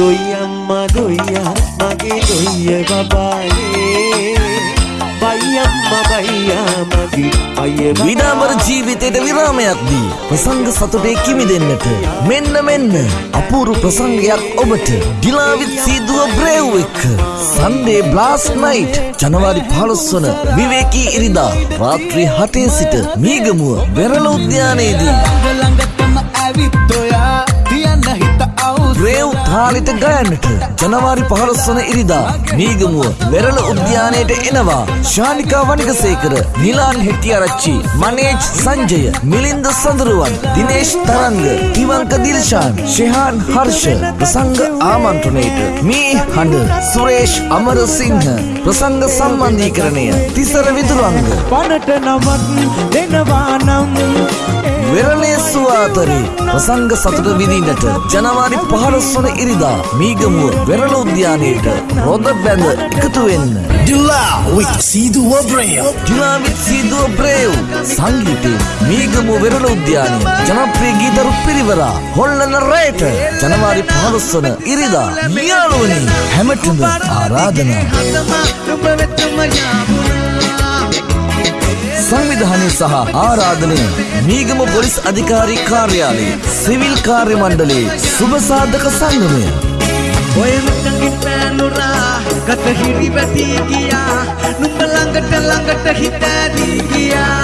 දොයියම්මා දොයියා මගේ දොයිය බබානේ බයියම්ම බයියා මගේ අය විඩාමර ජීවිතයට විරාමයක් දී ප්‍රසංග සතුටේ කිමිදෙන්නට මෙන්න මෙන්න අපූරු ප්‍රසංගයක් ඔබට ඩිලාවිත් සීදුව බ්‍රේව් එක්ක සන්ඩේ බ්ලාස් නයිට් ජනවාරි 15 වන විවේකී ඉරිදා රාත්‍රී 7 සිට මීගමුව වෙරළ උද්‍යානයේදී. ළඟටම ඇවිත් ඔයා බ්‍රේව් තාලිට ගයන්නට ජනවාරි 15 වන ඉරිදා මීගමුව වෙරළ උද්‍යානයට එනවා. ශානිකා වනිගසේකර නිලාන් හෙට්ටිආරච්චි මනේජ් සංජය මිලින්ද සඳරුවන් දිනේෂ් තරංග ඉවංක දිල්ෂාන් ශෙහාන් හර්ෂ ප්‍රසංග ආමන්ත්‍රණයට මේ හඬ සුරේෂ් අමරසිංහ ප්‍රසංග සම්බන්ධීකරණය තිසර විදුරංග. පනට නමත් දෙනවා නම් වෙරළේ සුවාතරේ ප්‍රසංග සතුට විඳින්නට ජනවාරි 15 වන ඉරිදා මීගමුව වෙරළ උද්‍යානයේට රොද බැඳ එකතු වෙන්න. Dila with Sidu Wabreo. ජිලාවිත් සීදුව බ්‍රේව් සංගීතයෙන් මීගමුව වෙරළ උද්‍යානයේ ජනප්‍රිය ගීතරු පිරිවරා හොල්ලන රේට ජනවාරි 15 වන ඉරිදා යාළුවනි හැමටම ආරාධනා සංවිධානය සහ ආරාධනය මීගම පොලිස් අධිකාරී කාර්යාලයේ සිවිල් කාර්ය මණ්ඩලයේ සුබ සාධක සංගමය. ඔය මුට්ටකින් පෑනුරා ගත හිරි වැටී ගියා. නුඹ ළඟට ළඟට හිත ඇදී ගියා.